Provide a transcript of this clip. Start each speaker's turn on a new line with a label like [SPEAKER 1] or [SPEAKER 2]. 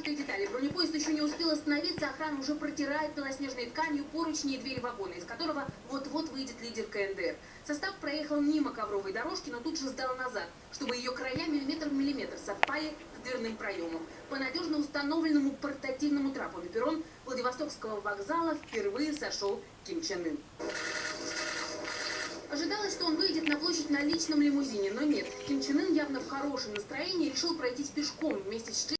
[SPEAKER 1] каждой детали. Бронепоезд еще не успел остановиться, охрана уже протирает белоснежной тканью поручни и двери вагона, из которого вот-вот выйдет лидер КНДР. Состав проехал мимо ковровой дорожки, но тут же сдал назад, чтобы ее края миллиметр в миллиметр совпали с дверным проемом. По надежно установленному портативному трапу на перрон Владивостокского вокзала впервые сошел Ким Чен Ын. Ожидалось, что он выйдет на площадь на личном лимузине, но нет. Ким Чен Ын явно в хорошем настроении решил пройтись пешком вместе с